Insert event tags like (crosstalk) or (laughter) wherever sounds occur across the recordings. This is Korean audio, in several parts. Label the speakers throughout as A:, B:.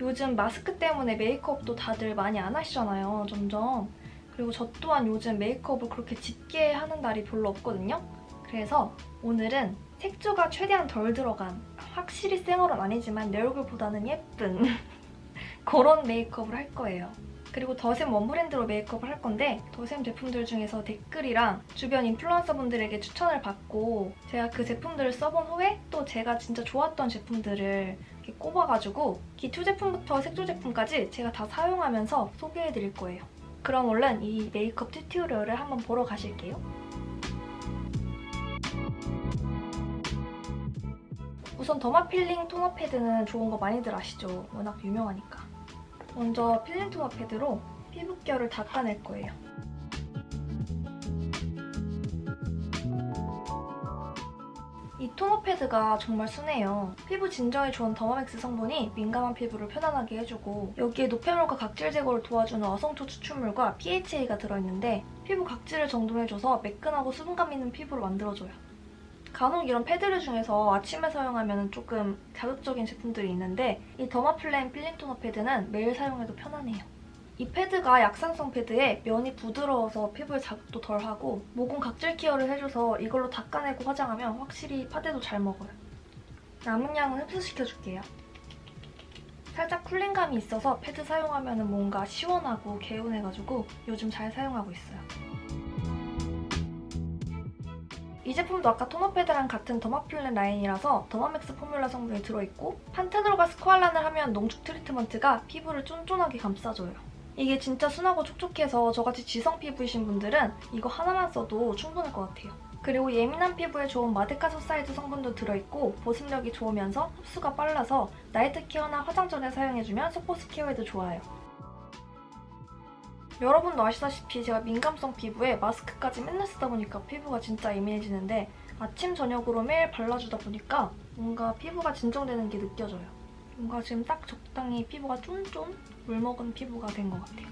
A: 요즘 마스크 때문에 메이크업도 다들 많이 안 하시잖아요, 점점. 그리고 저 또한 요즘 메이크업을 그렇게 짙게 하는 날이 별로 없거든요. 그래서 오늘은 색조가 최대한 덜 들어간 확실히 생얼은 아니지만 내 얼굴보다는 예쁜 (laughs) 그런 메이크업을 할 거예요. 그리고 더샘 원브랜드로 메이크업을 할 건데 더샘 제품들 중에서 댓글이랑 주변 인플루언서분들에게 추천을 받고 제가 그 제품들을 써본 후에 또 제가 진짜 좋았던 제품들을 이렇게 꼽아가지고 기초 제품부터 색조 제품까지 제가 다 사용하면서 소개해드릴 거예요. 그럼 얼른 이 메이크업 tutorial을 한번 보러 가실게요. 우선 더마 필링 토너 패드는 좋은 거 많이들 아시죠? 워낙 유명하니까. 먼저 필링 토너 패드로 피부결을 닦아낼 거예요. 이 토너 패드가 정말 순해요. 피부 진정에 좋은 더마맥스 성분이 민감한 피부를 편안하게 해주고 여기에 노폐물과 각질 제거를 도와주는 어성초 추출물과 PHA가 들어있는데 피부 각질을 정돈해줘서 매끈하고 수분감 있는 피부를 만들어줘요. 간혹 이런 패드류 중에서 아침에 사용하면 조금 자극적인 제품들이 있는데 이 더마플레인 필링 토너 패드는 매일 사용해도 편안해요. 이 패드가 약산성 패드에 면이 부드러워서 피부에 자극도 덜하고 모공 각질 케어를 해줘서 이걸로 닦아내고 화장하면 확실히 파데도 잘 먹어요. 남은 양은 흡수시켜줄게요. 살짝 cooling감이 있어서 패드 사용하면 뭔가 시원하고 개운해가지고 요즘 잘 사용하고 있어요. 이 제품도 아까 토너 패드랑 같은 더마필렌 라인이라서 더마맥스 포뮬라 성분이 들어있고 판테놀과 스쿠알란을 함유한 농축 트리트먼트가 피부를 쫀쫀하게 감싸줘요. 이게 진짜 순하고 촉촉해서 저같이 지성 피부이신 분들은 이거 하나만 써도 충분할 것 같아요. 그리고 예민한 피부에 좋은 마데카소사이드 성분도 들어있고 보습력이 좋으면서 흡수가 빨라서 나이트 케어나 화장 전에 사용해주면 속보습 케어에도 좋아요. 여러분도 아시다시피 제가 민감성 피부에 마스크까지 맨날 쓰다 보니까 피부가 진짜 예민해지는데 아침, 저녁으로 매일 발라주다 보니까 뭔가 피부가 진정되는 게 느껴져요. 뭔가 지금 딱 적당히 피부가 쫀쫀 물먹은 피부가 된 것 같아요.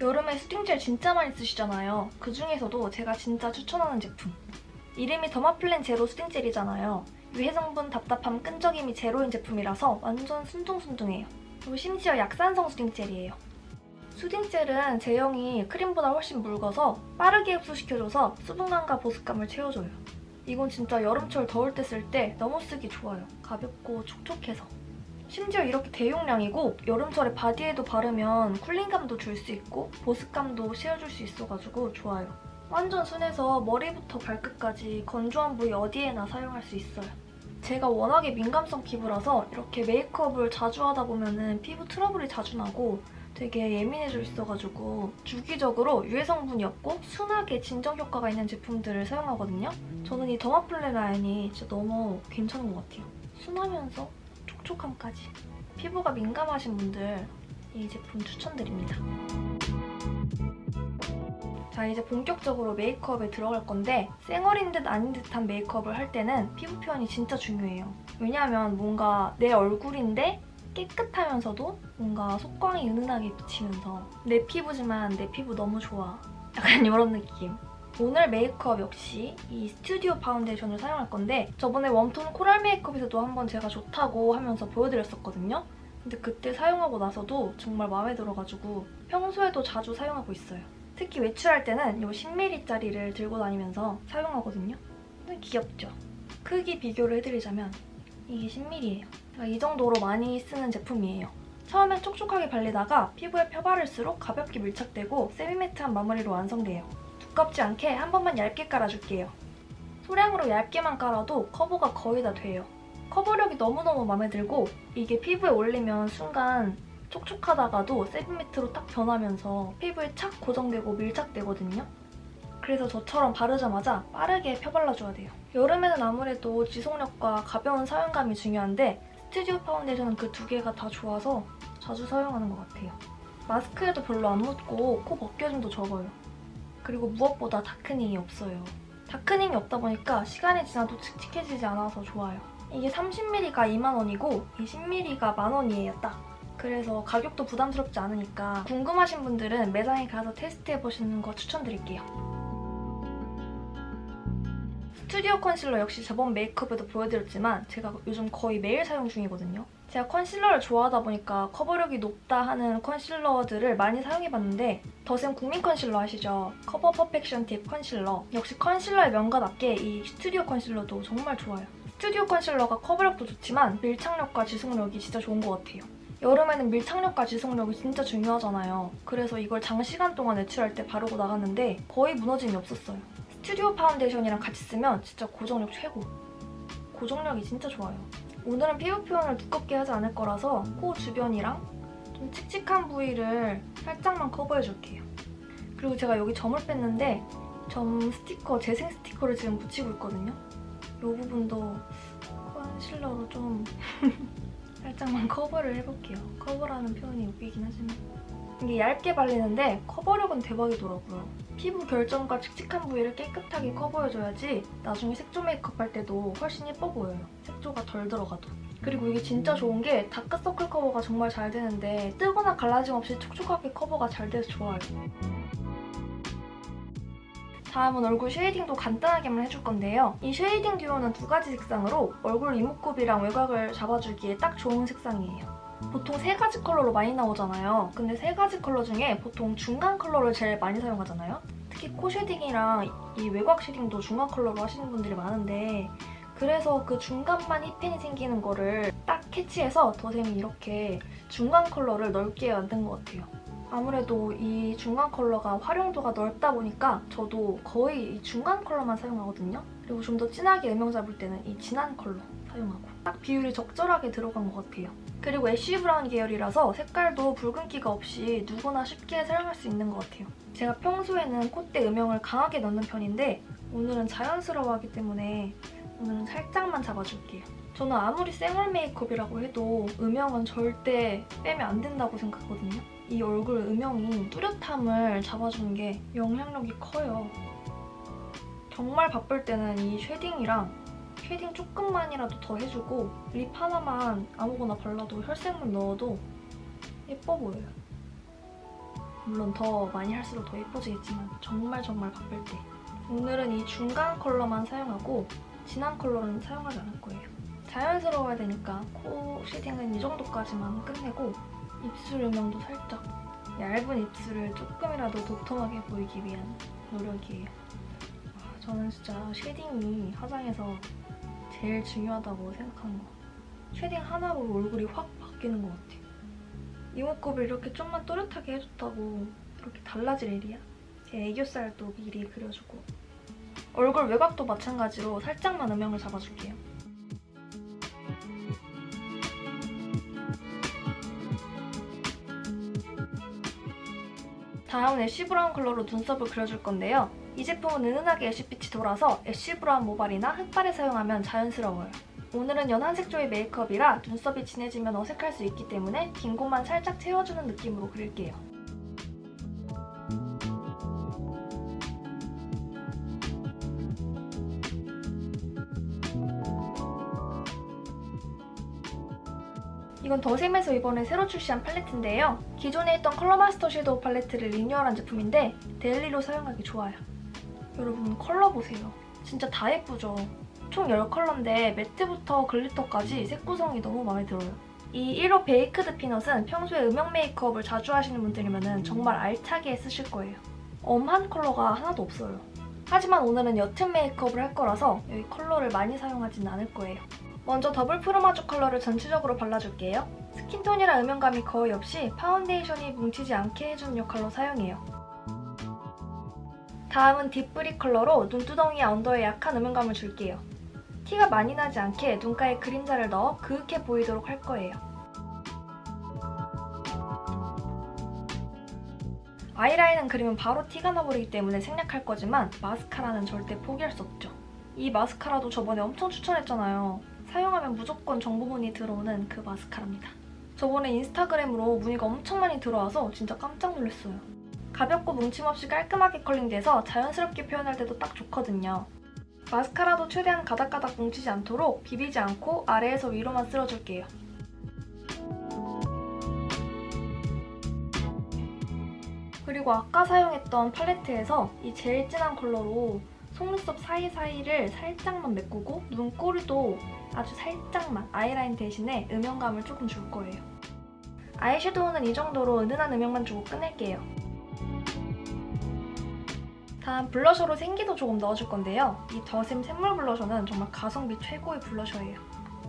A: 여름에 수딩젤 진짜 많이 쓰시잖아요. 그중에서도 제가 진짜 추천하는 제품. 이름이 더마플랜 제로 수딩젤이잖아요. 유해 성분 답답함 끈적임이 제로인 제품이라서 완전 순둥순둥해요. 그리고 심지어 약산성 수딩젤이에요. 수딩젤은 제형이 크림보다 훨씬 묽어서 빠르게 흡수시켜줘서 수분감과 보습감을 채워줘요. 이건 진짜 여름철 더울 때 쓸 때 너무 쓰기 좋아요. 가볍고 촉촉해서. 심지어 이렇게 대용량이고 여름철에 바디에도 바르면 쿨링감도 줄 수 있고 보습감도 씌워줄 수 있어가지고 좋아요. 완전 순해서 머리부터 발끝까지 건조한 부위 어디에나 사용할 수 있어요. 제가 워낙에 민감성 피부라서 이렇게 메이크업을 자주 하다 보면 피부 트러블이 자주 나고 되게 예민해져 있어가지고 주기적으로 유해 성분이 없고 순하게 진정 효과가 있는 제품들을 사용하거든요. 저는 이 더마플레 라인이 진짜 너무 괜찮은 것 같아요. 순하면서 촉촉함까지. 피부가 민감하신 분들 이 제품 추천드립니다. 자 이제 본격적으로 메이크업에 들어갈 건데 쌩얼인 듯 아닌 듯한 메이크업을 할 때는 피부 표현이 진짜 중요해요. 왜냐하면 뭔가 내 얼굴인데 깨끗하면서도 뭔가 속광이 은은하게 비치면서 내 피부지만 내 피부 너무 좋아. 약간 (laughs) 이런 느낌. 오늘 메이크업 역시 이 스튜디오 파운데이션을 사용할 건데 저번에 warm tone 코랄 메이크업에서도 한번 제가 좋다고 하면서 보여드렸었거든요. 근데 그때 사용하고 나서도 정말 마음에 들어가지고 평소에도 자주 사용하고 있어요. 특히 외출할 때는 이 10ml짜리를 들고 다니면서 사용하거든요. 귀엽죠? 크기 비교를 해드리자면 이게 10ml예요. 이 정도로 많이 쓰는 제품이에요. 처음엔 촉촉하게 발리다가 피부에 펴바를수록 가볍게 밀착되고 세미매트한 마무리로 완성돼요. 두껍지 않게 한 번만 얇게 깔아줄게요. 소량으로 얇게만 깔아도 커버가 거의 다 돼요. 커버력이 너무너무 마음에 들고 이게 피부에 올리면 순간 촉촉하다가도 세미매트로 딱 변하면서 피부에 착 고정되고 밀착되거든요. 그래서 저처럼 바르자마자 빠르게 펴발라줘야 돼요. 여름에는 아무래도 지속력과 가벼운 사용감이 중요한데 스튜디오 파운데이션은 그 두 개가 다 좋아서 자주 사용하는 것 같아요. 마스크에도 별로 안 묻고 코 벗겨짐도 적어요. 그리고 무엇보다 다크닝이 없어요. darkening이 없다 보니까 시간이 지나도 칙칙해지지 않아서 좋아요. 이게 30ml가 2만원이고 이 10ml가 만원이에요, 딱. 그래서 가격도 부담스럽지 않으니까 궁금하신 분들은 매장에 가서 테스트해보시는 거 추천드릴게요. 스튜디오 컨실러 역시 저번 메이크업에도 보여드렸지만 제가 요즘 거의 매일 사용 중이거든요. 제가 컨실러를 좋아하다 보니까 커버력이 높다 하는 컨실러들을 많이 사용해봤는데 더샘 국민 컨실러 아시죠? 커버 퍼펙션 팁 컨실러 역시 컨실러의 명가답게 이 스튜디오 컨실러도 정말 좋아요. 스튜디오 컨실러가 커버력도 좋지만 밀착력과 지속력이 진짜 좋은 것 같아요. 여름에는 밀착력과 지속력이 진짜 중요하잖아요. 그래서 이걸 장시간 동안 외출할 때 바르고 나갔는데 거의 무너짐이 없었어요. 스튜디오 파운데이션이랑 같이 쓰면 진짜 고정력 최고. 고정력이 진짜 좋아요. 오늘은 피부 표현을 두껍게 하지 않을 거라서 코 주변이랑 좀 칙칙한 부위를 살짝만 커버해줄게요. 그리고 제가 여기 점을 뺐는데 점 스티커, 재생 스티커를 지금 붙이고 있거든요. 이 부분도 컨실러로 좀 (laughs) 살짝만 커버를 해볼게요. 커버라는 표현이 웃기긴 하지만 이게 얇게 발리는데 커버력은 대박이더라고요. 피부 결점과 칙칙한 부위를 깨끗하게 커버해줘야지 나중에 색조 메이크업 할 때도 훨씬 예뻐 보여요. 색조가 덜 들어가도. 그리고 이게 진짜 좋은 게 다크서클 커버가 정말 잘 되는데 뜨거나 갈라짐 없이 촉촉하게 커버가 잘 돼서 좋아요. 다음은 얼굴 shading도 간단하게만 해줄 건데요. 이 shading duo는 두 가지 색상으로 얼굴 이목구비랑 외곽을 잡아주기에 딱 좋은 색상이에요. 보통 세 가지 컬러로 많이 나오잖아요. 근데 세 가지 컬러 중에 보통 중간 컬러를 제일 많이 사용하잖아요. 특히 코 shading이랑 이 외곽 shading도 중간 컬러로 하시는 분들이 많은데 그래서 그 중간만 hit pan이 생기는 거를 딱 캐치해서 더샘이 이렇게 중간 컬러를 넓게 만든 것 같아요. 아무래도 이 중간 컬러가 활용도가 넓다 보니까 저도 거의 이 중간 컬러만 사용하거든요. 그리고 좀 더 진하게 음영 잡을 때는 이 진한 컬러 사용하고 딱 비율이 적절하게 들어간 것 같아요. 그리고 ash brown 계열이라서 색깔도 붉은기가 없이 누구나 쉽게 사용할 수 있는 것 같아요. 제가 평소에는 콧대 음영을 강하게 넣는 편인데 오늘은 자연스러워야 하기 때문에 오늘은 살짝만 잡아줄게요. 저는 아무리 생얼 메이크업이라고 해도 음영은 절대 빼면 안 된다고 생각하거든요. 이 얼굴 음영이 뚜렷함을 잡아주는 게 영향력이 커요. 정말 바쁠 때는 이 shading이랑 shading 조금만이라도 더 해주고 립 하나만 아무거나 발라도 혈색만 넣어도 예뻐 보여요. 물론 더 많이 할수록 더 예뻐지겠지만 정말 정말 바쁠 때 오늘은 이 중간 컬러만 사용하고 진한 컬러는 사용하지 않을 거예요. 자연스러워야 되니까 코 shading은 이 정도까지만 끝내고 입술 음영도 살짝 얇은 입술을 조금이라도 도톰하게 보이기 위한 노력이에요. 아, 저는 진짜 shading이 화장에서 제일 중요하다고 생각하는 것 같아요. shading 하나로 얼굴이 확 바뀌는 것 같아요. 이목구비를 이렇게 좀만 또렷하게 해줬다고 그렇게 달라질 일이야? 제 애교살도 미리 그려주고 얼굴 외곽도 마찬가지로 살짝만 음영을 잡아줄게요. 다음은 ash brown 컬러로 눈썹을 그려줄 건데요. 이 제품은 은은하게 ash빛이 돌아서 ash brown 모발이나 흑발에 사용하면 자연스러워요. 오늘은 연한 색조의 메이크업이라 눈썹이 진해지면 어색할 수 있기 때문에 빈 곳만 살짝 채워주는 느낌으로 그릴게요. 이건 더샘에서 이번에 새로 출시한 팔레트인데요. 기존에 있던 컬러 마스터 섀도우 팔레트를 리뉴얼한 제품인데 데일리로 사용하기 좋아요. 여러분 컬러 보세요. 진짜 다 예쁘죠? 총 10컬러인데 매트부터 glitter까지 색 구성이 너무 마음에 들어요. 이 1호 baked peanut은 평소에 음영 메이크업을 자주 하시는 분들이면 정말 알차게 쓰실 거예요. 엄한 컬러가 하나도 없어요. 하지만 오늘은 옅은 메이크업을 할 거라서 여기 컬러를 많이 사용하진 않을 거예요. 먼저 더블 프로마주 컬러를 전체적으로 발라줄게요. 스킨톤이랑 음영감이 거의 없이 파운데이션이 뭉치지 않게 해주는 역할로 사용해요. 다음은 딥브리 컬러로 눈두덩이 언더에 약한 음영감을 줄게요. 티가 많이 나지 않게 눈가에 그림자를 넣어 그윽해 보이도록 할 거예요. 아이라인은 그리면 바로 티가 나버리기 때문에 생략할 거지만 마스카라는 절대 포기할 수 없죠. 이 마스카라도 저번에 엄청 추천했잖아요. 사용하면 무조건 정보문이 들어오는 그 마스카라입니다. 저번에 인스타그램으로 문의가 엄청 많이 들어와서 진짜 깜짝 놀랐어요. 가볍고 뭉침 없이 깔끔하게 컬링돼서 자연스럽게 표현할 때도 딱 좋거든요. 마스카라도 최대한 가닥가닥 뭉치지 않도록 비비지 않고 아래에서 위로만 쓸어줄게요. 그리고 아까 사용했던 팔레트에서 이 제일 진한 컬러로 속눈썹 사이사이를 살짝만 메꾸고 눈꼬리도 아주 살짝만 아이라인 대신에 음영감을 조금 줄 거예요. 아이섀도우는 이 정도로 은은한 음영만 주고 끝낼게요. 다음 블러셔로 생기도 조금 넣어줄 건데요. 이 더샘 샘물 블러셔는 정말 가성비 최고의 블러셔예요.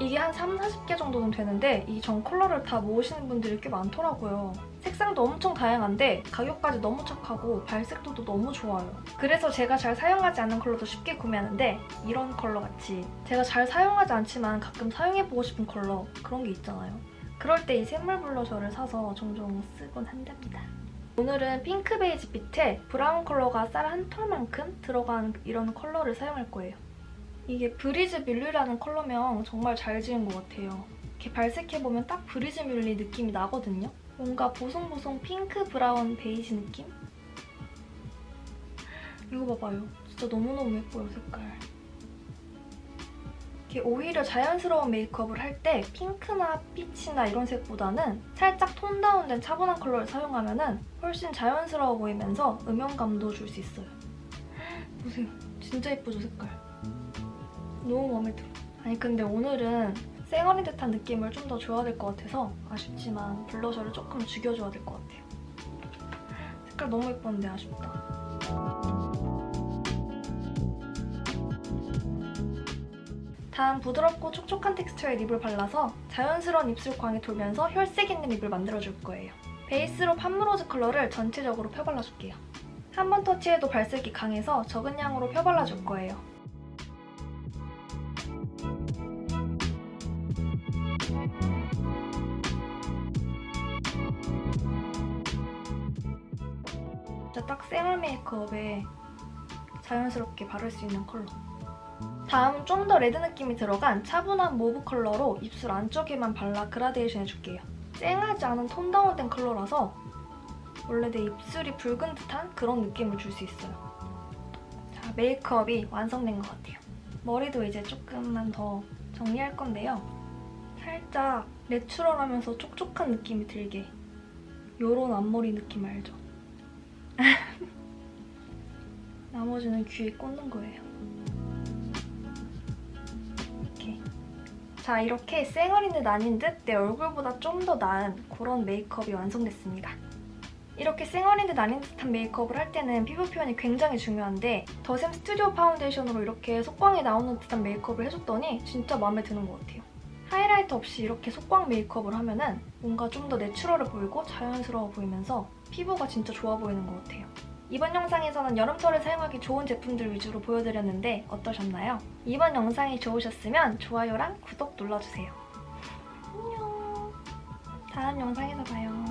A: 이게 한 3, 40개 정도는 되는데 이 전 컬러를 다 모으시는 분들이 꽤 많더라고요. 색상도 엄청 다양한데 가격까지 너무 착하고 발색도도 너무 좋아요. 그래서 제가 잘 사용하지 않는 컬러도 쉽게 구매하는데 이런 컬러 같이 제가 잘 사용하지 않지만 가끔 사용해보고 싶은 컬러 그런 게 있잖아요. 그럴 때 이 샘물 블러셔를 사서 종종 쓰곤 한답니다. 오늘은 핑크 베이지 빛에 브라운 컬러가 쌀한 톨만큼 들어간 이런 컬러를 사용할 거예요. 이게 브리즈 뮬리라는 컬러명 정말 잘 지은 것 같아요. 이렇게 발색해보면 딱 브리즈 뮬리 느낌이 나거든요. 뭔가 보송보송 핑크 브라운 베이지 느낌? 이거 봐봐요. 진짜 너무너무 예뻐요, 색깔. 이렇게 오히려 자연스러운 메이크업을 할 때 핑크나 피치나 이런 색보다는 살짝 톤 다운된 차분한 컬러를 사용하면 은 훨씬 자연스러워 보이면서 음영감도 줄 수 있어요. (gasps) 보세요. 진짜 예쁘죠, 색깔? 너무 마음에 들어. 아니 근데 오늘은 쌩얼인 듯한 느낌을 좀 더 줘야 될 것 같아서 아쉽지만 블러셔를 조금 죽여줘야 될 것 같아요. 색깔 너무 예뻤는데 아쉽다. 다음 부드럽고 촉촉한 텍스처의 립을 발라서 자연스러운 입술 광이 돌면서 혈색 있는 립을 만들어줄 거예요. 베이스로 팜로즈 컬러를 전체적으로 펴발라줄게요. 한 번 터치해도 발색이 강해서 적은 양으로 펴발라줄 거예요. 딱 쌩얼 메이크업에 자연스럽게 바를 수 있는 컬러. 다음은 좀 더 레드 느낌이 들어간 차분한 mauve 컬러로 입술 안쪽에만 발라 그라데이션 해줄게요. 쨍하지 않은 tone down된 컬러라서 원래 내 입술이 붉은 듯한 그런 느낌을 줄 수 있어요. 자, 메이크업이 완성된 것 같아요. 머리도 이제 조금만 더 정리할 건데요. 살짝 내추럴하면서 촉촉한 느낌이 들게 요런 앞머리 느낌 알죠? (laughs) 나머지는 귀에 꽂는 거예요. 자, 이렇게 쌩얼인 듯 아닌 듯 내 얼굴보다 좀 더 나은 그런 메이크업이 완성됐습니다. 이렇게 쌩얼인 듯 아닌 듯한 메이크업을 할 때는 피부 표현이 굉장히 중요한데 더샘 스튜디오 파운데이션으로 이렇게 속광이 나오는 듯한 메이크업을 해줬더니 진짜 마음에 드는 것 같아요. 하이라이트 없이 이렇게 속광 메이크업을 하면 은 뭔가 좀 더 내추럴해 보이고 자연스러워 보이면서 피부가 진짜 좋아 보이는 것 같아요. 이번 영상에서는 여름철에 사용하기 좋은 제품들 위주로 보여드렸는데 어떠셨나요? 이번 영상이 좋으셨으면 좋아요랑 구독 눌러주세요. 안녕. 다음 영상에서 봐요.